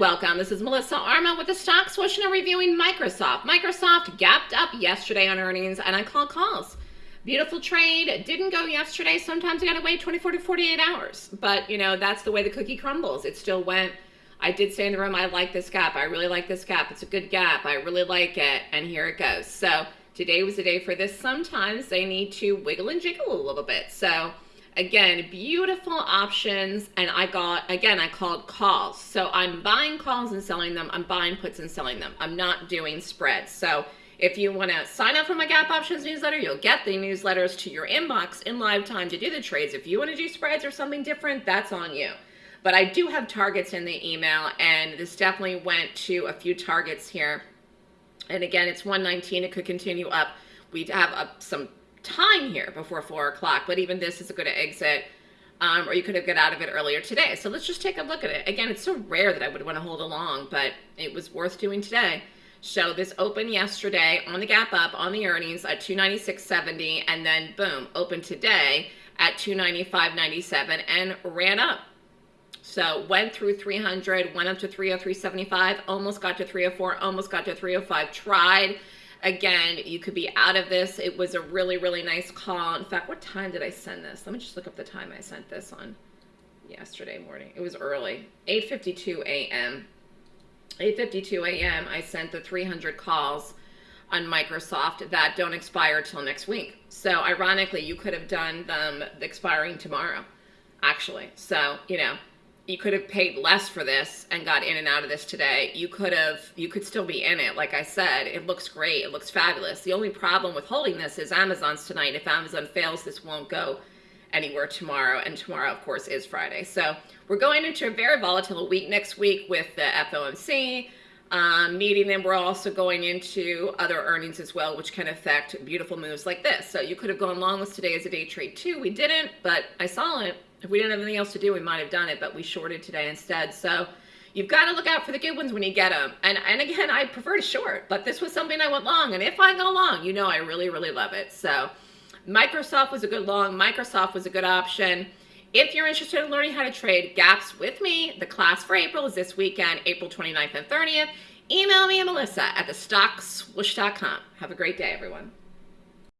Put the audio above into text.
welcome. This is Melissa Armo with the Stock Swoosh and reviewing Microsoft. Microsoft gapped up yesterday on earnings and I call calls. Beautiful trade. Didn't go yesterday. Sometimes you got to wait 24 to 48 hours. But, you know, that's the way the cookie crumbles. It still went. I did say in the room, I like this gap. I really like this gap. It's a good gap. I really like it. And here it goes. So today was the day for this. Sometimes they need to wiggle and jiggle a little bit. So Again, beautiful options. And I got, again, I called calls. So I'm buying calls and selling them. I'm buying puts and selling them. I'm not doing spreads. So if you want to sign up for my Gap Options newsletter, you'll get the newsletters to your inbox in live time to do the trades. If you want to do spreads or something different, that's on you. But I do have targets in the email, and this definitely went to a few targets here. And again, it's 119. It could continue up. We have up some time here before four o'clock, but even this is a good exit. Um, or you could have got out of it earlier today. So let's just take a look at it. Again, it's so rare that I would want to hold along, but it was worth doing today. So this opened yesterday on the gap up on the earnings at 296.70 and then boom, opened today at 295.97 and ran up. So went through 300, went up to 303.75, almost got to 304, almost got to 305, tried Again, you could be out of this. It was a really, really nice call. In fact, what time did I send this? Let me just look up the time I sent this on yesterday morning. It was early, 8.52 a.m. 8.52 a.m. I sent the 300 calls on Microsoft that don't expire till next week. So ironically, you could have done them expiring tomorrow, actually. So, you know, you could have paid less for this and got in and out of this today. You could have, you could still be in it. Like I said, it looks great. It looks fabulous. The only problem with holding this is Amazon's tonight. If Amazon fails, this won't go anywhere tomorrow. And tomorrow, of course, is Friday. So we're going into a very volatile week next week with the FOMC um, meeting. them. we're also going into other earnings as well, which can affect beautiful moves like this. So you could have gone long with today as a day trade too. We didn't, but I saw it if we didn't have anything else to do, we might have done it, but we shorted today instead. So you've got to look out for the good ones when you get them. And, and again, I prefer to short, but this was something I went long. And if I go long, you know I really, really love it. So Microsoft was a good long. Microsoft was a good option. If you're interested in learning how to trade gaps with me, the class for April is this weekend, April 29th and 30th. Email me at melissa at thestockswoosh.com. Have a great day, everyone.